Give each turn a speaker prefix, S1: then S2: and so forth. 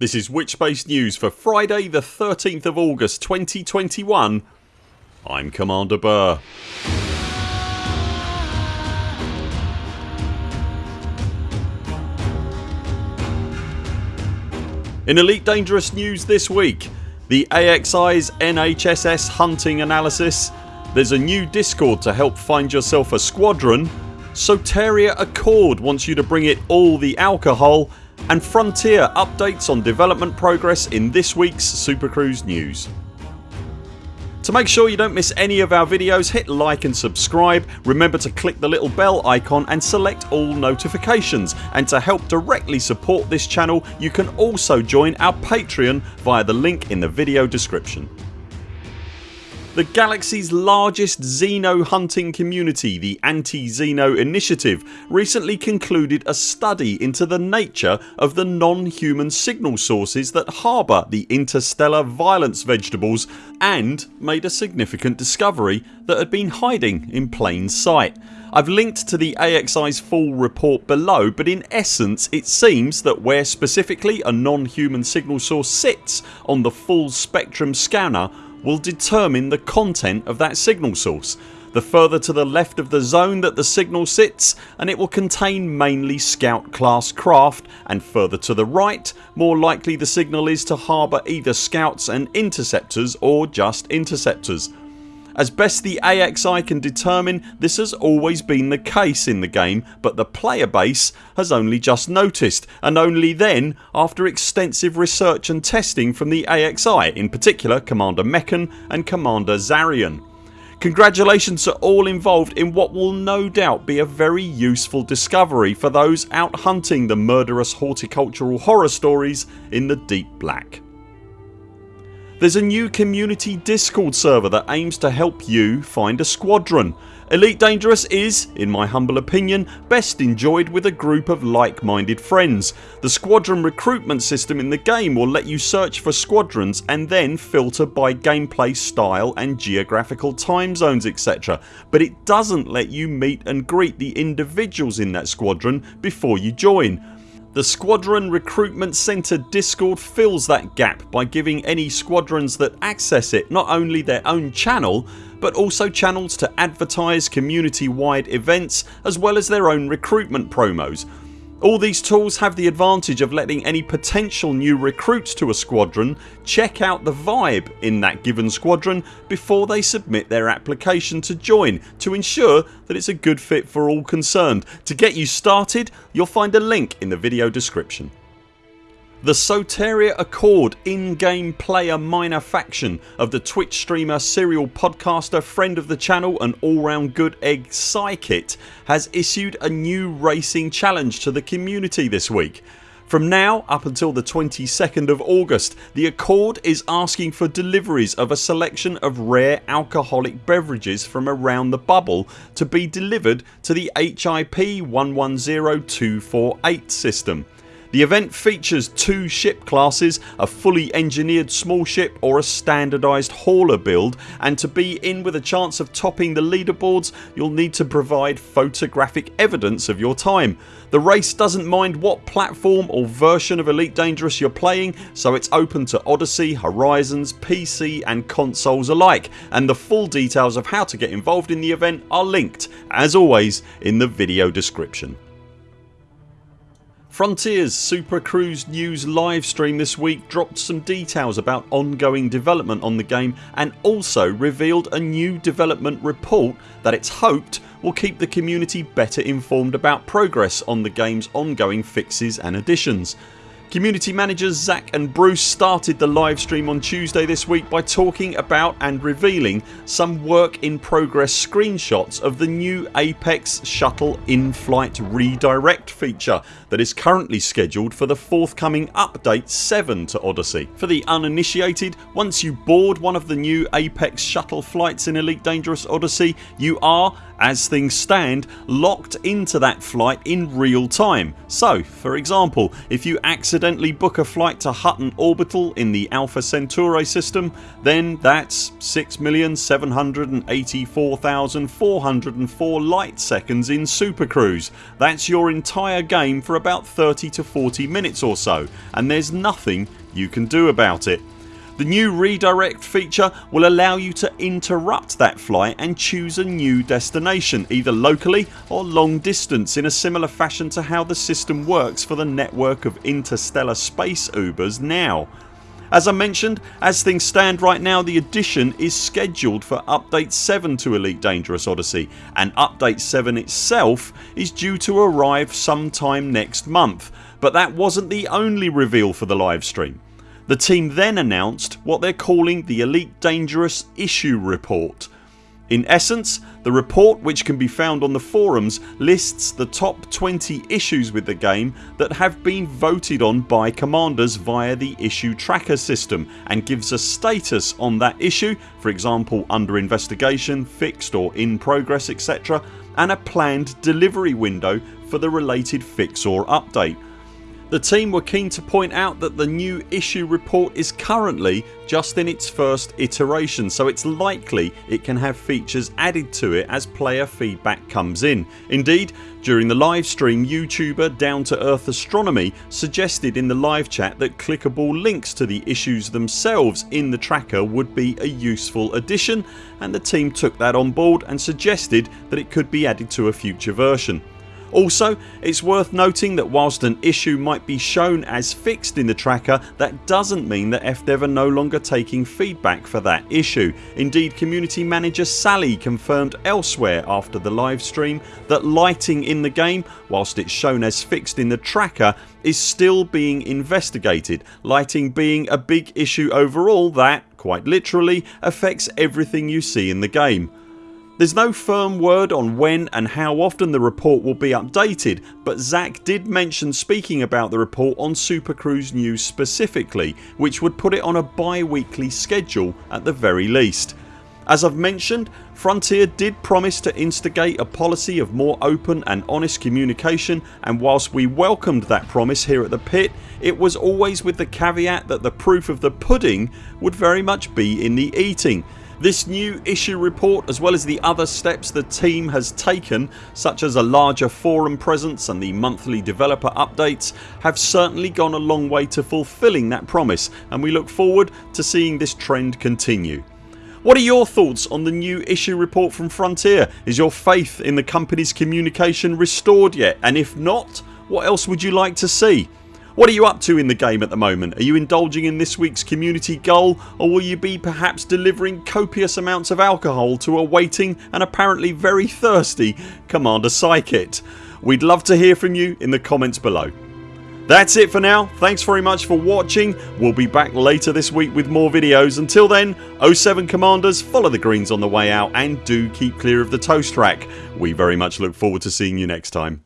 S1: This is Witchbase News for Friday the 13th of August 2021 I'm Commander Burr. In Elite Dangerous news this week the AXI's NHSS hunting analysis. There's a new discord to help find yourself a squadron. Soteria Accord wants you to bring it all the alcohol and Frontier updates on development progress in this weeks Supercruise news. To make sure you don't miss any of our videos hit like and subscribe. Remember to click the little bell icon and select all notifications and to help directly support this channel you can also join our Patreon via the link in the video description. The galaxy's largest Xeno hunting community, the Anti-Xeno Initiative recently concluded a study into the nature of the non-human signal sources that harbour the interstellar violence vegetables and made a significant discovery that had been hiding in plain sight. I've linked to the AXI's full report below but in essence it seems that where specifically a non-human signal source sits on the full spectrum scanner will determine the content of that signal source. The further to the left of the zone that the signal sits and it will contain mainly scout class craft and further to the right more likely the signal is to harbour either scouts and interceptors or just interceptors. As best the AXI can determine this has always been the case in the game but the player base has only just noticed and only then after extensive research and testing from the AXI in particular Commander Meccan and Commander Zarian. Congratulations to all involved in what will no doubt be a very useful discovery for those out hunting the murderous horticultural horror stories in the deep black. There's a new community discord server that aims to help you find a squadron. Elite Dangerous is, in my humble opinion, best enjoyed with a group of like minded friends. The squadron recruitment system in the game will let you search for squadrons and then filter by gameplay style and geographical time zones etc but it doesn't let you meet and greet the individuals in that squadron before you join. The Squadron Recruitment Centre discord fills that gap by giving any squadrons that access it not only their own channel but also channels to advertise community wide events as well as their own recruitment promos all these tools have the advantage of letting any potential new recruits to a squadron check out the vibe in that given squadron before they submit their application to join to ensure that it's a good fit for all concerned. To get you started you'll find a link in the video description. The Soteria Accord in-game player minor faction of the Twitch streamer, serial podcaster, friend of the channel and all round good egg Psykit has issued a new racing challenge to the community this week. From now up until the 22nd of August the Accord is asking for deliveries of a selection of rare alcoholic beverages from around the bubble to be delivered to the HIP 110248 system. The event features two ship classes, a fully engineered small ship or a standardised hauler build and to be in with a chance of topping the leaderboards you'll need to provide photographic evidence of your time. The race doesn't mind what platform or version of Elite Dangerous you're playing so it's open to Odyssey, Horizons, PC and consoles alike and the full details of how to get involved in the event are linked as always in the video description. Frontiers Super Cruise News livestream this week dropped some details about ongoing development on the game and also revealed a new development report that it's hoped will keep the community better informed about progress on the games ongoing fixes and additions. Community managers Zach and Bruce started the livestream on Tuesday this week by talking about and revealing some work in progress screenshots of the new Apex Shuttle in-flight redirect feature that is currently scheduled for the forthcoming update 7 to Odyssey. For the uninitiated once you board one of the new Apex shuttle flights in Elite Dangerous Odyssey you are as things stand locked into that flight in real time. So for example if you accidentally book a flight to Hutton Orbital in the Alpha Centauri system then that's 6,784,404 light seconds in Super Cruise. That's your entire game for about 30 to 40 minutes or so and there's nothing you can do about it. The new redirect feature will allow you to interrupt that flight and choose a new destination either locally or long distance in a similar fashion to how the system works for the network of interstellar space Ubers now. As I mentioned, as things stand right now the addition is scheduled for update 7 to Elite Dangerous Odyssey and update 7 itself is due to arrive sometime next month but that wasn't the only reveal for the livestream. The team then announced what they're calling the Elite Dangerous Issue Report. In essence the report which can be found on the forums lists the top 20 issues with the game that have been voted on by commanders via the issue tracker system and gives a status on that issue for example under investigation, fixed or in progress etc and a planned delivery window for the related fix or update. The team were keen to point out that the new issue report is currently just in its first iteration so it's likely it can have features added to it as player feedback comes in. Indeed during the live stream YouTuber Down to Earth Astronomy suggested in the live chat that clickable links to the issues themselves in the tracker would be a useful addition and the team took that on board and suggested that it could be added to a future version. Also it's worth noting that whilst an issue might be shown as fixed in the tracker that doesn't mean that FDev are no longer taking feedback for that issue. Indeed community manager Sally confirmed elsewhere after the live stream that lighting in the game whilst it's shown as fixed in the tracker is still being investigated, lighting being a big issue overall that, quite literally, affects everything you see in the game. There's no firm word on when and how often the report will be updated but Zach did mention speaking about the report on Super Cruise News specifically which would put it on a bi-weekly schedule at the very least. As I've mentioned Frontier did promise to instigate a policy of more open and honest communication and whilst we welcomed that promise here at the pit it was always with the caveat that the proof of the pudding would very much be in the eating this new issue report as well as the other steps the team has taken such as a larger forum presence and the monthly developer updates have certainly gone a long way to fulfilling that promise and we look forward to seeing this trend continue. What are your thoughts on the new issue report from Frontier? Is your faith in the company's communication restored yet and if not what else would you like to see? What are you up to in the game at the moment? Are you indulging in this weeks community goal or will you be perhaps delivering copious amounts of alcohol to a waiting and apparently very thirsty Commander Psykit? We'd love to hear from you in the comments below. That's it for now. Thanks very much for watching. We'll be back later this week with more videos. Until then 07 CMDRs follow the greens on the way out and do keep clear of the toast rack. We very much look forward to seeing you next time.